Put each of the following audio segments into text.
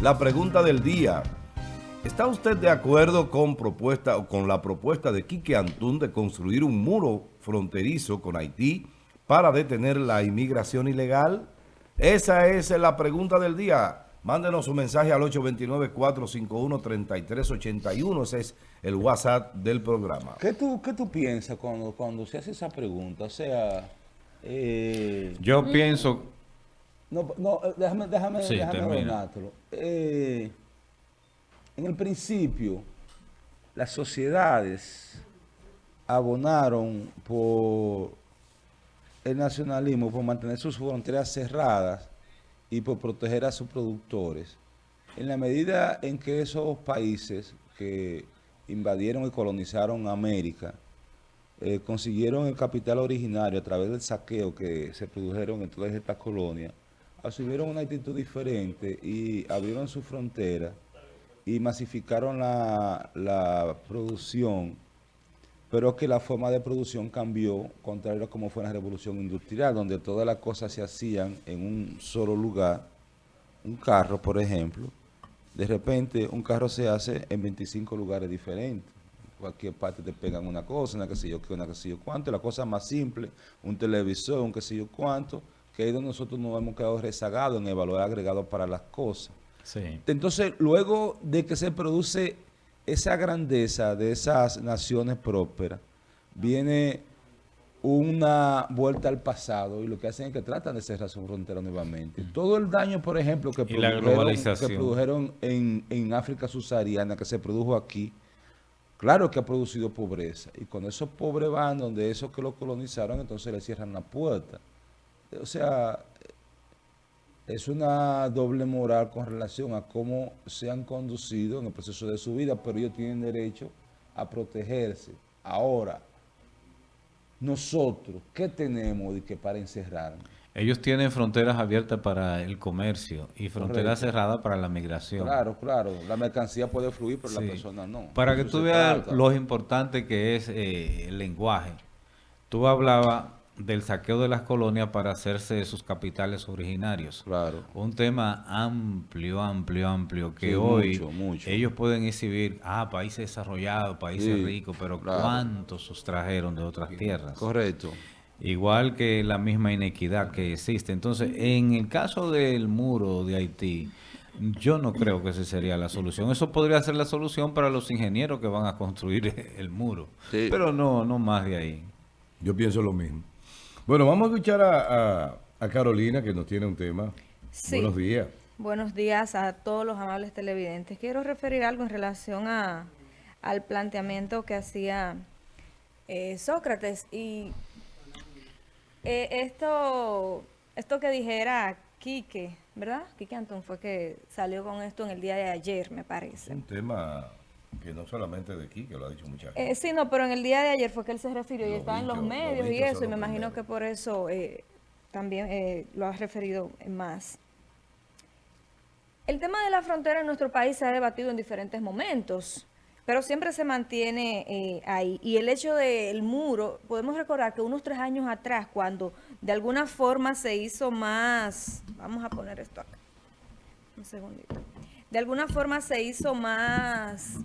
La pregunta del día. ¿Está usted de acuerdo con, propuesta, con la propuesta de Quique Antún de construir un muro fronterizo con Haití para detener la inmigración ilegal? Esa es la pregunta del día. Mándenos un mensaje al 829-451-3381. Ese es el WhatsApp del programa. ¿Qué tú, qué tú piensas cuando, cuando se hace esa pregunta? O sea... Eh, Yo pienso... No, no, eh, déjame, déjame, sí, déjame eh, en el principio, las sociedades abonaron por el nacionalismo, por mantener sus fronteras cerradas y por proteger a sus productores. En la medida en que esos países que invadieron y colonizaron América, eh, consiguieron el capital originario a través del saqueo que se produjeron en todas estas colonias, asumieron una actitud diferente y abrieron su frontera y masificaron la, la producción pero que la forma de producción cambió, contrario a como fue la revolución industrial, donde todas las cosas se hacían en un solo lugar, un carro, por ejemplo, de repente un carro se hace en 25 lugares diferentes. Cualquier parte te pegan una cosa, una que sé yo qué, una que sé yo cuánto, la cosa más simple, un televisor, un que sé yo cuánto, que ahí donde nosotros nos hemos quedado rezagados en el valor agregado para las cosas. Entonces, luego de que se produce esa grandeza de esas naciones prósperas viene una vuelta al pasado y lo que hacen es que tratan de cerrar su frontera nuevamente. Mm. Todo el daño, por ejemplo, que, produjeron, en, en, África subsahariana, que se produjo aquí, claro que ha producido pobreza. Y cuando esos pobres van donde esos que lo colonizaron, entonces le cierran la puerta. O sea, es una doble moral con relación a cómo se han conducido en el proceso de su vida, pero ellos tienen derecho a protegerse. Ahora, nosotros, ¿qué tenemos de que para encerrarnos? Ellos tienen fronteras abiertas para el comercio y fronteras cerradas para la migración. Claro, claro. La mercancía puede fluir, pero la persona no. Para que tú veas lo importante que es eh, el lenguaje. Tú hablabas del saqueo de las colonias para hacerse de sus capitales originarios. Claro. Un tema amplio, amplio, amplio, que hoy ellos pueden exhibir, ah, países desarrollados, países ricos, pero ¿cuántos sustrajeron de otras tierras? Correcto. Igual que la misma inequidad que existe. Entonces, en el caso del muro de Haití, yo no creo que esa sería la solución. Eso podría ser la solución para los ingenieros que van a construir el muro. Pero no, no más de ahí. Yo pienso lo mismo. Bueno, vamos a escuchar a, Carolina que nos tiene un tema. Buenos días. Buenos días a todos los amables televidentes. Quiero referir algo en relación a, al planteamiento que hacía eh, Sócrates y eh, esto, esto que dijera Quique, ¿verdad? Quique Antón fue que salió con esto en el día de ayer, me parece. Un tema que no solamente de aquí, que lo ha dicho mucha gente. Eh, sí, no, pero en el día de ayer fue que él se refirió y estaba en los medios y eso, y me imagino que por eso eh, también eh, lo ha referido más. El tema de la frontera en nuestro país se ha debatido en diferentes momentos, pero siempre se mantiene ahí. Y el hecho del muro, podemos recordar que unos tres años atrás, cuando de alguna forma se hizo más, vamos a poner esto acá, un segundito, de alguna forma se hizo más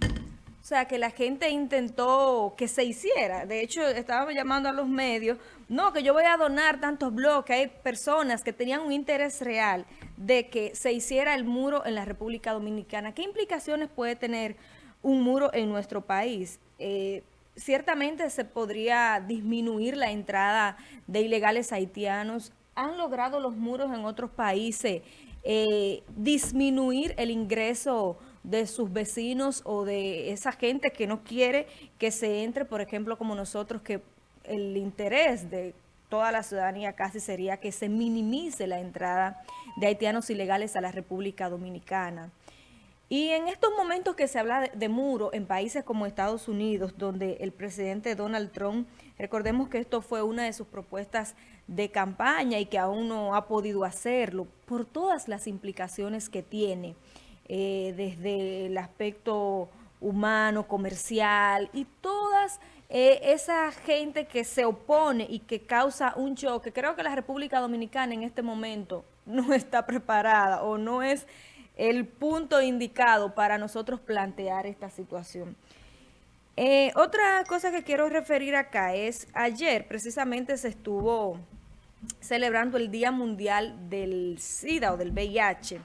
o sea, que la gente intentó que se hiciera. De hecho, estábamos llamando a los medios, no, que yo voy a donar tantos bloques. Hay personas que tenían un interés real de que se hiciera el muro en la República Dominicana. ¿Qué implicaciones puede tener un muro en nuestro país? Eh, ciertamente se podría disminuir la entrada de ilegales haitianos. ¿Han logrado los muros en otros países eh, disminuir el ingreso de sus vecinos o de esa gente que no quiere que se entre, por ejemplo, como nosotros, que el interés de toda la ciudadanía casi sería que se minimice la entrada de haitianos ilegales a la República Dominicana. Y en estos momentos que se habla de, muro en países como Estados Unidos, donde el presidente Donald Trump, recordemos que esto fue una de sus propuestas de campaña y que aún no ha podido hacerlo, por todas las implicaciones que tiene. Eh, desde el aspecto humano, comercial y todas eh, esa gente que se opone y que causa un choque. Creo que la República Dominicana en este momento no está preparada o no es el punto indicado para nosotros plantear esta situación. Eh, otra cosa que quiero referir acá es, ayer precisamente se estuvo celebrando el Día Mundial del SIDA o del VIH.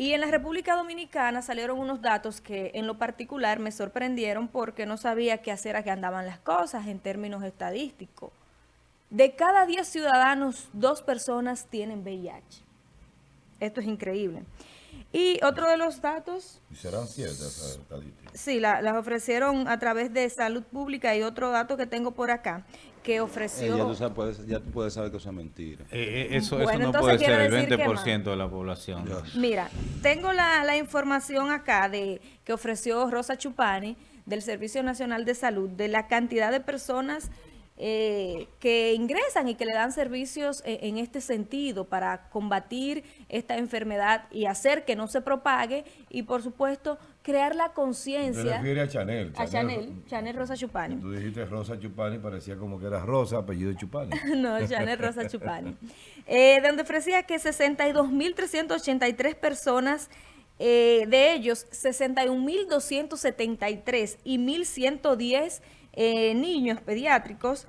Y en la República Dominicana salieron unos datos que en lo particular me sorprendieron porque no sabía qué hacer a qué andaban las cosas en términos estadísticos. De cada 10 ciudadanos, dos personas tienen VIH. Esto es increíble. Y otro de los datos... ¿Y serán ciertas esas estadísticas? Sí, las ofrecieron a través de Salud Pública y otro dato que tengo por acá, que ofreció... Eh, ya, tú puedes, ya, puedes, saber que eso es mentira. Eh, eh, eso, eso, no puede ser el 20% de la población. Mira, tengo la, la, información acá de que ofreció Rosa Chupani del Servicio Nacional de Salud, de la cantidad de personas eh, que ingresan y que le dan servicios e, en, este sentido para combatir esta enfermedad y hacer que no se propague y, por supuesto, crear la conciencia. refiere a Chanel. A Chanel, Chanel Rosa Chupani. Tú dijiste Rosa Chupani, parecía como que era Rosa, apellido Chupani. no, Chanel Rosa Chupani. Eh, donde ofrecía que 62.383 personas eh, de ellos, 61.273 y 1.110 eh, niños pediátricos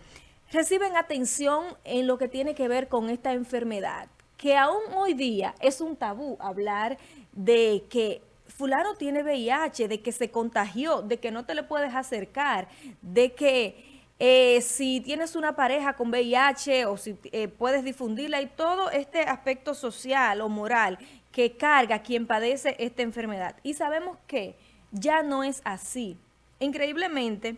reciben atención en lo que tiene que ver con esta enfermedad, que aún hoy día es un tabú hablar de que fulano tiene VIH, de que se contagió, de que no te le puedes acercar, de que eh, si tienes una pareja con VIH o si eh, puedes difundirla y todo este aspecto social o moral que carga quien padece esta enfermedad. Y sabemos que ya no es así. Increíblemente,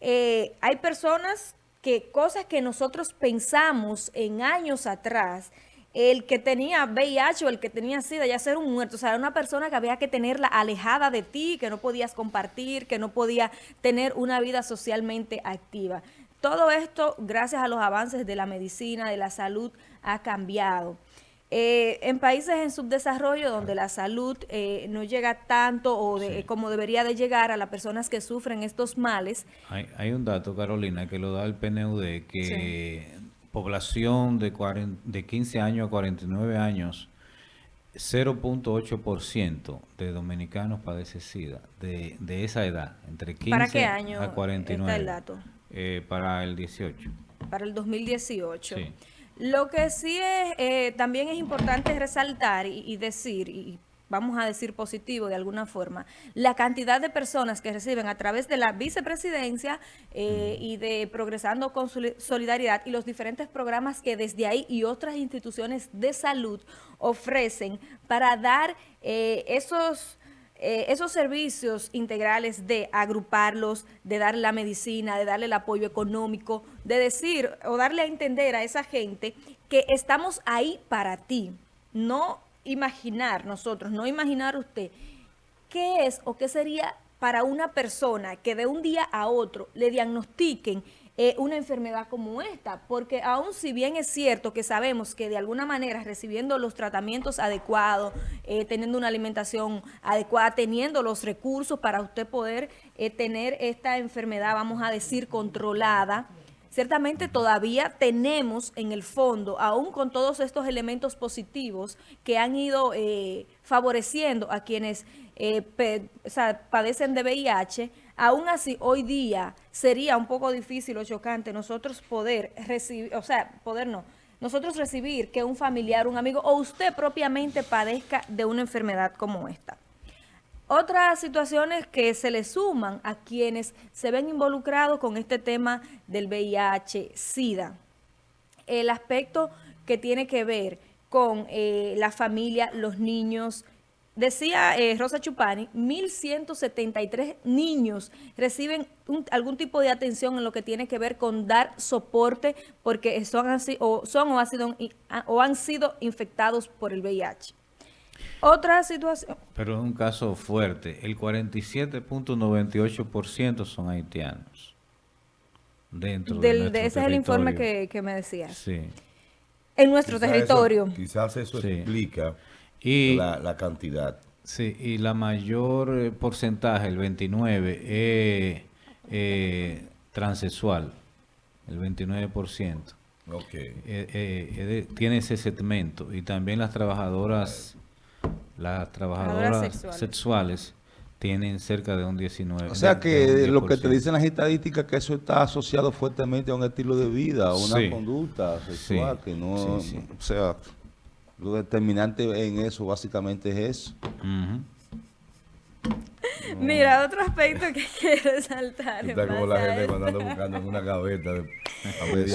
eh, hay personas que cosas que nosotros pensamos en años atrás, el que tenía VIH o el que tenía SIDA ya ser un muerto, o sea, era una persona que había que tenerla alejada de ti, que no podías compartir, que no podía tener una vida socialmente activa. Todo esto, gracias a los avances de la medicina, de la salud, ha cambiado. Eh, en países en subdesarrollo donde la salud eh, no llega tanto o como debería de llegar a las personas que sufren estos males. Hay, un dato, Carolina, que lo da el PNUD, que población de, de 15 años a 49 años, 0.8% de dominicanos padece SIDA, de, de, esa edad, entre 15 a 49. Está el dato? Eh, para el 18. Para el 2018. Sí. Lo que sí es, eh, también es importante resaltar y, decir, y vamos a decir positivo de alguna forma, la cantidad de personas que reciben a través de la vicepresidencia eh, y de Progresando con Solidaridad y los diferentes programas que desde ahí y otras instituciones de salud ofrecen para dar eh, esos eh, esos servicios integrales de agruparlos, de darle la medicina, de darle el apoyo económico, de decir o darle a entender a esa gente que estamos ahí para ti. No imaginar nosotros, no imaginar usted qué es o qué sería para una persona que de un día a otro le diagnostiquen eh, una enfermedad como esta, porque aún si bien es cierto que sabemos que de alguna manera recibiendo los tratamientos adecuados, eh, teniendo una alimentación adecuada, teniendo los recursos para usted poder eh, tener esta enfermedad, vamos a decir, controlada, ciertamente todavía tenemos en el fondo, aún con todos estos elementos positivos que han ido favoreciendo a quienes padecen de VIH, Aún así, hoy día sería un poco difícil o chocante nosotros poder recibir, o sea, poder no, nosotros recibir que un familiar, un amigo o usted propiamente padezca de una enfermedad como esta. Otras situaciones que se le suman a quienes se ven involucrados con este tema del VIH-Sida. El aspecto que tiene que ver con eh, la familia, los niños, Decía eh, Rosa Chupani, 1.173 niños reciben algún tipo de atención en lo que tiene que ver con dar soporte porque son, así, o, son o, sido, o han sido infectados por el VIH. Otra situación. Pero es un caso fuerte. El 47.98% son haitianos. Dentro de, de Ese es el informe que, me decías. Sí. En nuestro territorio. quizás eso explica y, la, cantidad. Sí, y la mayor eh, porcentaje, el 29, es eh, transexual, el 29%. Ok. Eh, tiene ese segmento. Y también las trabajadoras las trabajadoras sexuales. tienen cerca de un 19. O sea que lo que te dicen las estadísticas que eso está asociado fuertemente a un estilo de vida, a una conducta sexual, que no, o sea, lo determinante en eso básicamente es eso. Mira, otro aspecto que quiero resaltar. Está como la gente cuando anda buscando en una gaveta de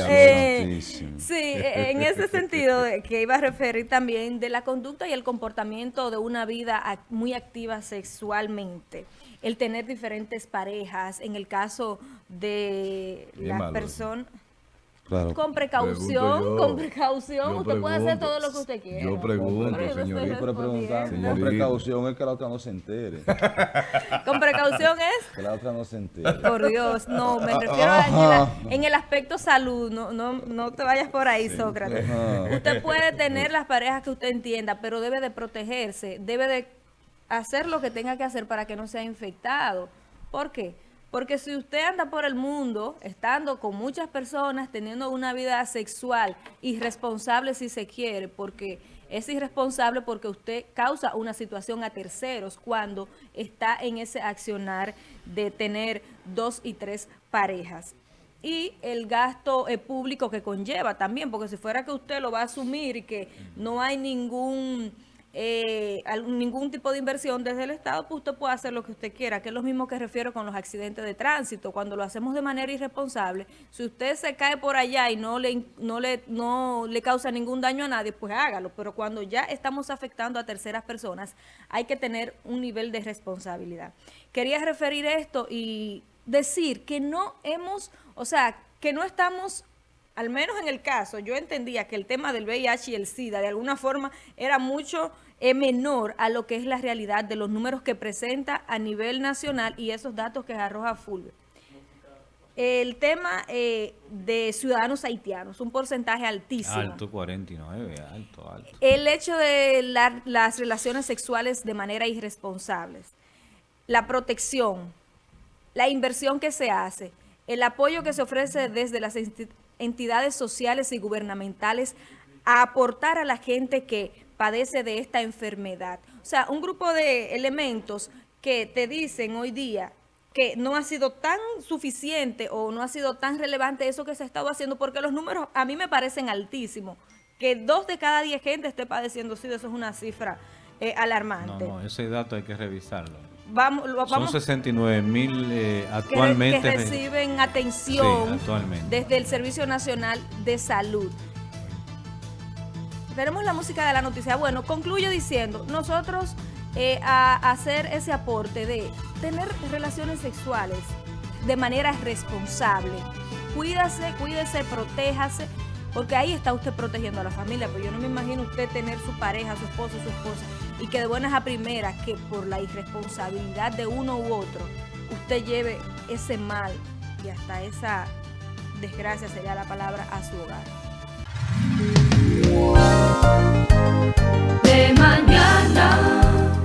eh, Sí, en ese sentido que iba a referir también de la conducta y el comportamiento de una vida muy activa sexualmente. El tener diferentes parejas, en el caso de las personas... Con precaución, con precaución. usted puede hacer todo lo que usted quiera. Yo pregunto, señorita. Pero con precaución es que la otra no se entere. ¿Con precaución es? Que la otra no se entere. Por Dios, no, me refiero a en, el, aspecto salud. No, no, no te vayas por ahí, Sócrates. Usted puede tener las parejas que usted entienda, pero debe de protegerse. Debe de hacer lo que tenga que hacer para que no sea infectado. ¿Por qué? Porque si usted anda por el mundo, estando con muchas personas, teniendo una vida sexual irresponsable si se quiere, porque es irresponsable porque usted causa una situación a terceros cuando está en ese accionar de tener dos y tres parejas. Y el gasto eh, público que conlleva también, porque si fuera que usted lo va a asumir y que no hay ningún eh, ningún tipo de inversión desde el Estado, pues usted puede hacer lo que usted quiera, que es lo mismo que refiero con los accidentes de tránsito. Cuando lo hacemos de manera irresponsable, si usted se cae por allá y no le, no le, no le causa ningún daño a nadie, pues hágalo. Pero cuando ya estamos afectando a terceras personas, hay que tener un nivel de responsabilidad. Quería referir esto y decir que no hemos, o sea, que no estamos al menos en el caso, yo entendía que el tema del VIH y el SIDA de alguna forma era mucho eh, menor a lo que es la realidad de los números que presenta a nivel nacional y esos datos que arroja Fulvio. El tema eh, de ciudadanos haitianos, un porcentaje altísimo. Alto, 49, alto, alto. El hecho de las relaciones sexuales de manera irresponsables, la protección, la inversión que se hace, el apoyo que se ofrece desde las entidades sociales y gubernamentales a aportar a la gente que padece de esta enfermedad. O sea, un grupo de elementos que te dicen hoy día que no ha sido tan suficiente o no ha sido tan relevante eso que se ha estado haciendo, porque los números a mí me parecen altísimos. Que dos de cada diez gente esté padeciendo SIDA, eso es una cifra eh, alarmante. No, no, ese dato hay que revisarlo. Vamos, Son 69 mil eh, actualmente. Que, reciben atención desde el Servicio Nacional de Salud. Tenemos la música de la noticia. Bueno, concluyo diciendo, nosotros eh, a hacer ese aporte de tener relaciones sexuales de manera responsable. Cuídase, cuídese, protéjase, porque ahí está usted protegiendo a la familia. Pero yo no me imagino usted tener su pareja, su esposo, su esposa y que de buenas a primeras, que por la irresponsabilidad de uno u otro, usted lleve ese mal y hasta esa desgracia sería la palabra a su hogar. De mañana.